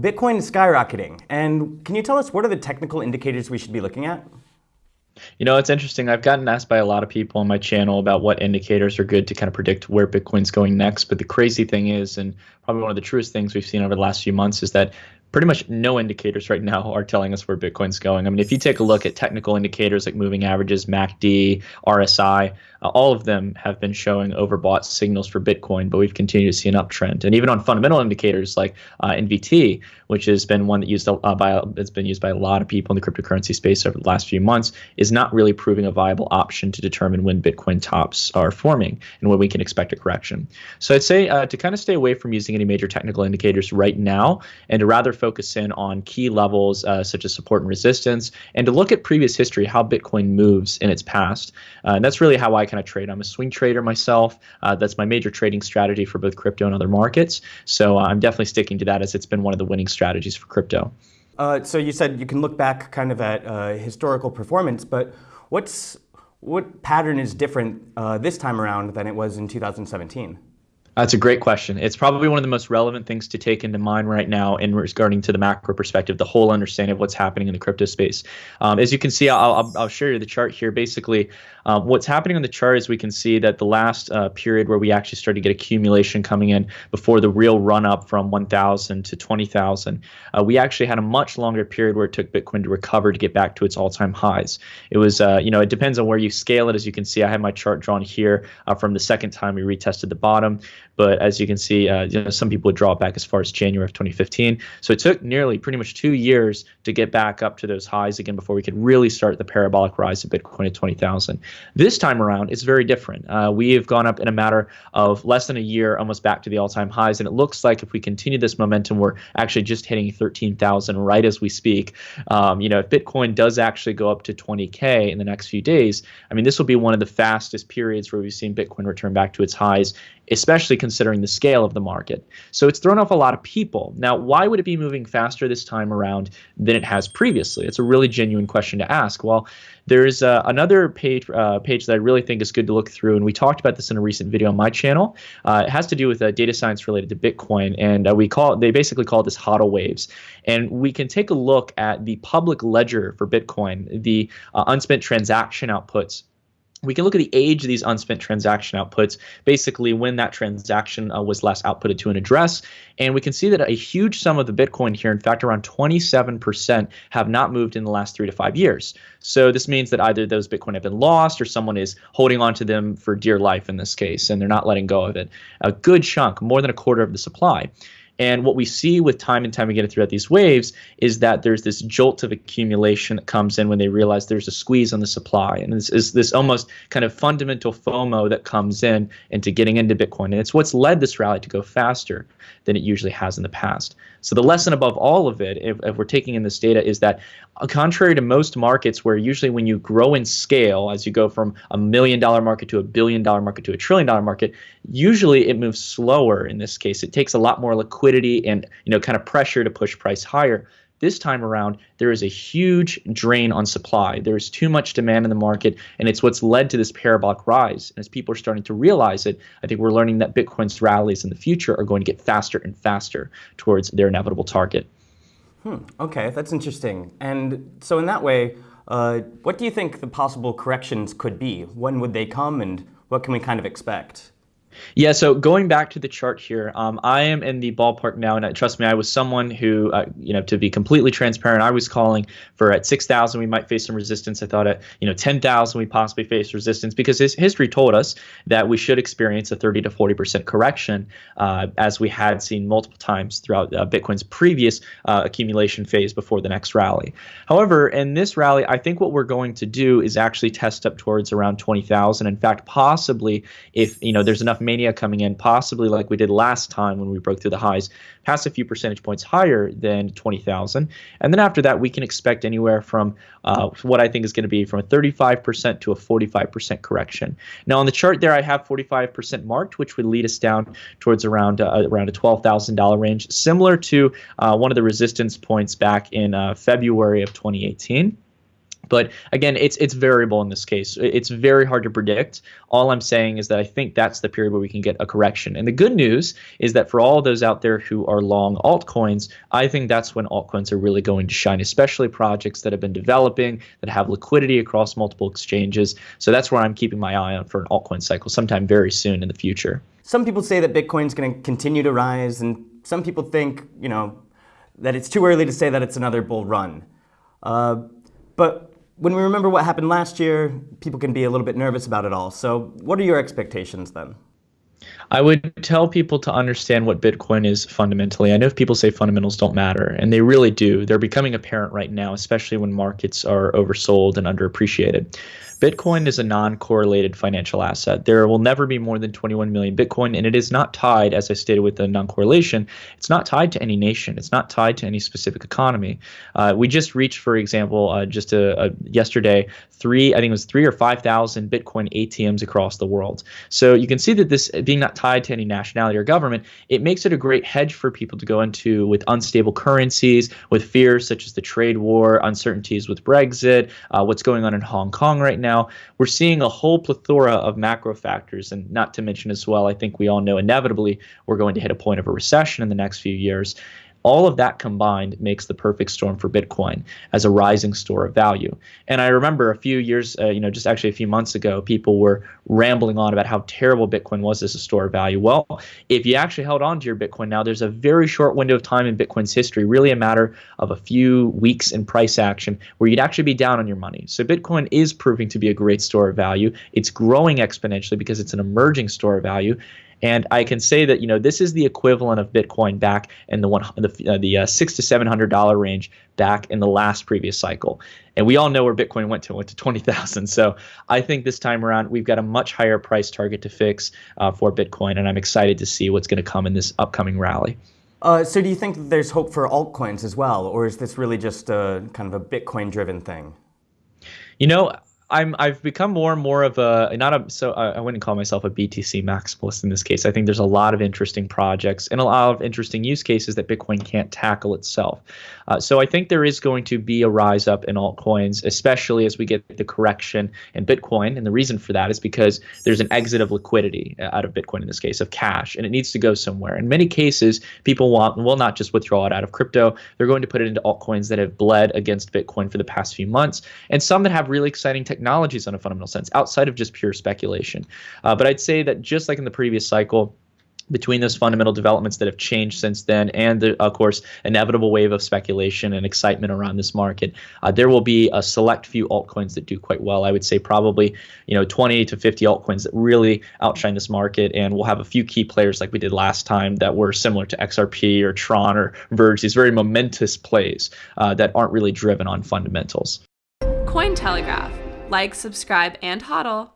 Bitcoin is skyrocketing. And can you tell us what are the technical indicators we should be looking at? You know, it's interesting. I've gotten asked by a lot of people on my channel about what indicators are good to kind of predict where Bitcoin's going next. But the crazy thing is, and probably one of the truest things we've seen over the last few months, is that pretty much no indicators right now are telling us where Bitcoin's going. I mean, if you take a look at technical indicators like moving averages, MACD, RSI, uh, all of them have been showing overbought signals for Bitcoin, but we've continued to see an uptrend. And even on fundamental indicators like uh, NVT, which has been one that used uh, by that's been used by a lot of people in the cryptocurrency space over the last few months, is not really proving a viable option to determine when Bitcoin tops are forming and when we can expect a correction. So I'd say uh, to kind of stay away from using any major technical indicators right now, and to rather focus in on key levels uh, such as support and resistance, and to look at previous history, how Bitcoin moves in its past. Uh, and that's really how I kind of trade. I'm a swing trader myself. Uh, that's my major trading strategy for both crypto and other markets. So uh, I'm definitely sticking to that as it's been one of the winning strategies for crypto. Uh, so you said you can look back kind of at uh, historical performance, but what's what pattern is different uh, this time around than it was in 2017? That's a great question. It's probably one of the most relevant things to take into mind right now in regarding to the macro perspective, the whole understanding of what's happening in the crypto space. Um, as you can see, I'll, I'll, I'll, show you the chart here. Basically, um, what's happening on the chart is we can see that the last uh, period where we actually started to get accumulation coming in before the real run up from 1,000 to 20,000, uh, we actually had a much longer period where it took Bitcoin to recover to get back to its all-time highs. It was, uh, you know, it depends on where you scale it. As you can see, I have my chart drawn here uh, from the second time we retested the bottom. But as you can see, uh, you know, some people would draw back as far as January of 2015. So it took nearly pretty much two years to get back up to those highs again before we could really start the parabolic rise of Bitcoin at 20,000. This time around, it's very different. Uh, we have gone up in a matter of less than a year, almost back to the all-time highs, and it looks like if we continue this momentum, we're actually just hitting 13,000 right as we speak. Um, you know, if Bitcoin does actually go up to 20k in the next few days, I mean, this will be one of the fastest periods where we've seen Bitcoin return back to its highs especially considering the scale of the market. So it's thrown off a lot of people. Now, why would it be moving faster this time around than it has previously? It's a really genuine question to ask. Well, there's uh, another page uh, page that I really think is good to look through, and we talked about this in a recent video on my channel. Uh, it has to do with uh, data science related to Bitcoin, and uh, we call it, they basically call this HODL waves. And we can take a look at the public ledger for Bitcoin, the uh, unspent transaction outputs we can look at the age of these unspent transaction outputs, basically when that transaction uh, was last outputted to an address. And we can see that a huge sum of the Bitcoin here, in fact, around 27%, have not moved in the last three to five years. So this means that either those Bitcoin have been lost or someone is holding on to them for dear life in this case, and they're not letting go of it. A good chunk, more than a quarter of the supply. And what we see with time and time again throughout these waves is that there's this jolt of accumulation that comes in when they realize there's a squeeze on the supply. And this is this almost kind of fundamental FOMO that comes in into getting into Bitcoin. And it's what's led this rally to go faster than it usually has in the past. So the lesson above all of it, if, if we're taking in this data, is that uh, contrary to most markets where usually when you grow in scale, as you go from a million dollar market to a billion dollar market to a trillion dollar market, usually it moves slower in this case. It takes a lot more liquidity and you know kind of pressure to push price higher. This time around, there is a huge drain on supply. There's too much demand in the market, and it's what's led to this parabolic rise. And as people are starting to realize it, I think we're learning that Bitcoin's rallies in the future are going to get faster and faster towards their inevitable target. Hmm, okay, that's interesting. And so in that way, uh, what do you think the possible corrections could be? When would they come, and what can we kind of expect? Yeah, so going back to the chart here, um, I am in the ballpark now, and trust me, I was someone who, uh, you know, to be completely transparent, I was calling for at 6,000 we might face some resistance. I thought at, you know, 10,000 we possibly face resistance because his history told us that we should experience a 30 to 40% correction uh, as we had seen multiple times throughout uh, Bitcoin's previous uh, accumulation phase before the next rally. However, in this rally, I think what we're going to do is actually test up towards around 20,000. In fact, possibly if, you know, there's enough mania coming in, possibly like we did last time when we broke through the highs, pass a few percentage points higher than 20,000. And then after that, we can expect anywhere from uh, what I think is going to be from a 35% to a 45% correction. Now on the chart there, I have 45% marked, which would lead us down towards around uh, around a $12,000 range, similar to uh, one of the resistance points back in uh, February of 2018 But again, it's it's variable in this case. It's very hard to predict. All I'm saying is that I think that's the period where we can get a correction. And the good news is that for all those out there who are long altcoins, I think that's when altcoins are really going to shine, especially projects that have been developing that have liquidity across multiple exchanges. So that's where I'm keeping my eye on for an altcoin cycle sometime very soon in the future. Some people say that Bitcoin's going to continue to rise, and some people think, you know, that it's too early to say that it's another bull run. Uh, but when we remember what happened last year, people can be a little bit nervous about it all. So what are your expectations then? I would tell people to understand what Bitcoin is fundamentally. I know if people say fundamentals don't matter, and they really do. They're becoming apparent right now, especially when markets are oversold and underappreciated. Bitcoin is a non correlated financial asset. There will never be more than 21 million Bitcoin, and it is not tied, as I stated with the non correlation, it's not tied to any nation. It's not tied to any specific economy. Uh, we just reached, for example, uh, just a, a, yesterday, three, I think it was three or 5,000 Bitcoin ATMs across the world. So you can see that this being not tied to any nationality or government, it makes it a great hedge for people to go into with unstable currencies, with fears such as the trade war, uncertainties with Brexit, uh, what's going on in Hong Kong right now now, we're seeing a whole plethora of macro factors. And not to mention as well, I think we all know inevitably we're going to hit a point of a recession in the next few years. All of that combined makes the perfect storm for Bitcoin as a rising store of value. And I remember a few years, uh, you know, just actually a few months ago, people were rambling on about how terrible Bitcoin was as a store of value. Well, if you actually held on to your Bitcoin now, there's a very short window of time in Bitcoin's history, really a matter of a few weeks in price action, where you'd actually be down on your money. So Bitcoin is proving to be a great store of value. It's growing exponentially because it's an emerging store of value. And I can say that you know this is the equivalent of Bitcoin back in the one the, uh, the uh, six to seven hundred dollar range back in the last previous cycle. And we all know where Bitcoin went to went to twenty thousand. So I think this time around we've got a much higher price target to fix uh, for Bitcoin, and I'm excited to see what's going to come in this upcoming rally. Uh, so do you think there's hope for altcoins as well, or is this really just a kind of a Bitcoin-driven thing? You know, I'm I've become more and more of a not a so I wouldn't call myself a BTC maximalist in this case. I think there's a lot of interesting projects and a lot of interesting use cases that Bitcoin can't tackle itself. Uh, so I think there is going to be a rise up in altcoins, especially as we get the correction in Bitcoin. And the reason for that is because there's an exit of liquidity uh, out of Bitcoin in this case of cash, and it needs to go somewhere. In many cases, people want will not just withdraw it out of crypto; they're going to put it into altcoins that have bled against Bitcoin for the past few months, and some that have really exciting technology technologies in a fundamental sense outside of just pure speculation. Uh, but I'd say that just like in the previous cycle, between those fundamental developments that have changed since then and the of course inevitable wave of speculation and excitement around this market uh, there will be a select few altcoins that do quite well. I would say probably you know 20 to 50 altcoins that really outshine this market and we'll have a few key players like we did last time that were similar to xrp or tron or verge these very momentous plays uh, that aren't really driven on fundamentals. Cointelegraph like, subscribe, and hodl.